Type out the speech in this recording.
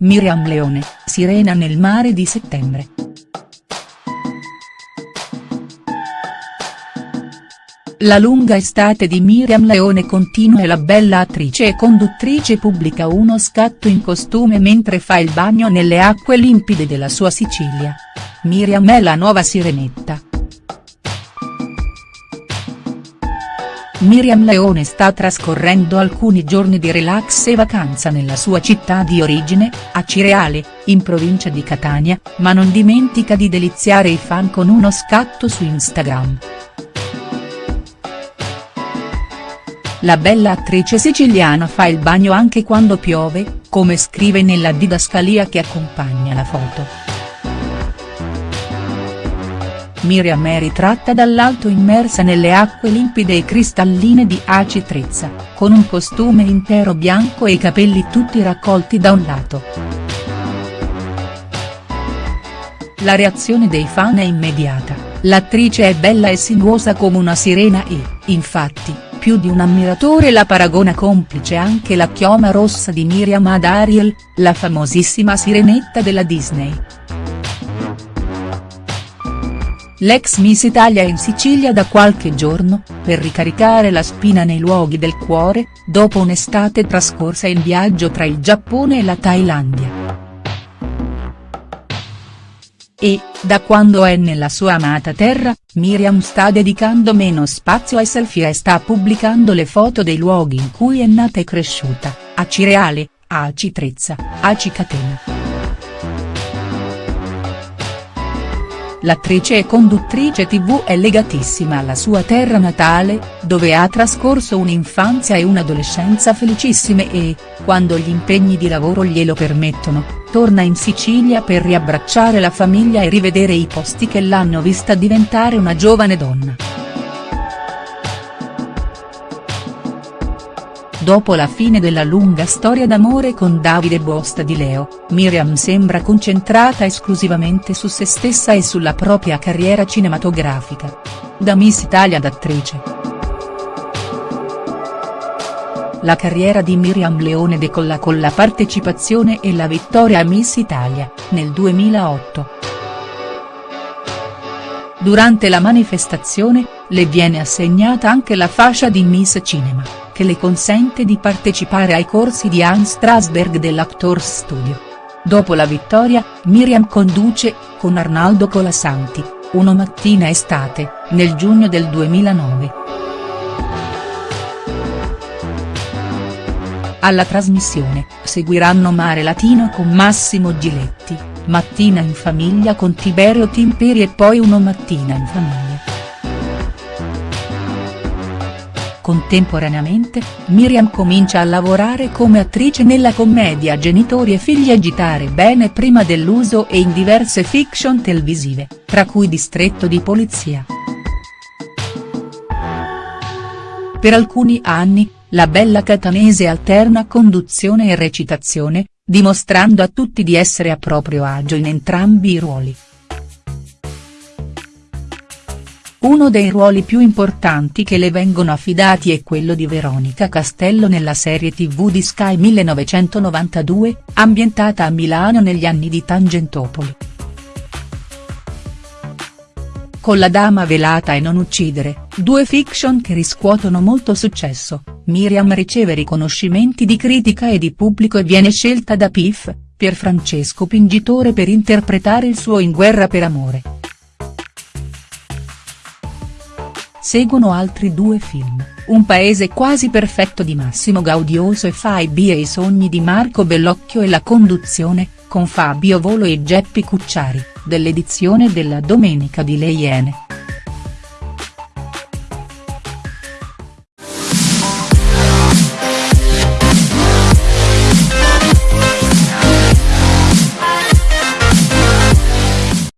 Miriam Leone, sirena nel mare di settembre. La lunga estate di Miriam Leone continua e la bella attrice e conduttrice pubblica uno scatto in costume mentre fa il bagno nelle acque limpide della sua Sicilia. Miriam è la nuova sirenetta. Miriam Leone sta trascorrendo alcuni giorni di relax e vacanza nella sua città di origine, a Cireale, in provincia di Catania, ma non dimentica di deliziare i fan con uno scatto su Instagram. La bella attrice siciliana fa il bagno anche quando piove, come scrive nella didascalia che accompagna la foto. Miriam è ritratta dall'alto immersa nelle acque limpide e cristalline di Aci Trezza, con un costume intero bianco e i capelli tutti raccolti da un lato. La reazione dei fan è immediata, l'attrice è bella e sinuosa come una sirena e, infatti, più di un ammiratore la paragona complice anche la chioma rossa di Miriam ad Ariel, la famosissima sirenetta della Disney. L'ex Miss Italia in Sicilia da qualche giorno, per ricaricare la spina nei luoghi del cuore, dopo un'estate trascorsa in viaggio tra il Giappone e la Thailandia. E, da quando è nella sua amata terra, Miriam sta dedicando meno spazio ai selfie e sta pubblicando le foto dei luoghi in cui è nata e cresciuta, a Cireale, a Citrezza, a Cicatena. L'attrice e conduttrice tv è legatissima alla sua terra natale, dove ha trascorso un'infanzia e un'adolescenza felicissime e, quando gli impegni di lavoro glielo permettono, torna in Sicilia per riabbracciare la famiglia e rivedere i posti che l'hanno vista diventare una giovane donna. Dopo la fine della lunga storia d'amore con Davide Bosta di Leo, Miriam sembra concentrata esclusivamente su se stessa e sulla propria carriera cinematografica. Da Miss Italia d'attrice. La carriera di Miriam Leone decolla con la partecipazione e la vittoria a Miss Italia, nel 2008. Durante la manifestazione, le viene assegnata anche la fascia di Miss Cinema che le consente di partecipare ai corsi di Hans Strasberg dell'Actors Studio. Dopo la vittoria, Miriam conduce, con Arnaldo Colasanti, Uno mattina estate, nel giugno del 2009. Alla trasmissione, seguiranno Mare Latino con Massimo Giletti, Mattina in famiglia con Tiberio Timperi e poi Uno mattina in famiglia. Contemporaneamente, Miriam comincia a lavorare come attrice nella commedia Genitori e figli agitare bene prima dell'uso e in diverse fiction televisive, tra cui Distretto di polizia. Per alcuni anni, la bella catanese alterna conduzione e recitazione, dimostrando a tutti di essere a proprio agio in entrambi i ruoli. Uno dei ruoli più importanti che le vengono affidati è quello di Veronica Castello nella serie tv di Sky 1992, ambientata a Milano negli anni di Tangentopoli. Con La dama velata e Non uccidere, due fiction che riscuotono molto successo, Miriam riceve riconoscimenti di critica e di pubblico e viene scelta da Piff, Pierfrancesco Pingitore per interpretare il suo In guerra per amore. Seguono altri due film, Un paese quasi perfetto di Massimo Gaudioso e Faibi e i sogni di Marco Bellocchio e la conduzione, con Fabio Volo e Geppi Cucciari, dell'edizione della Domenica di Le Iene.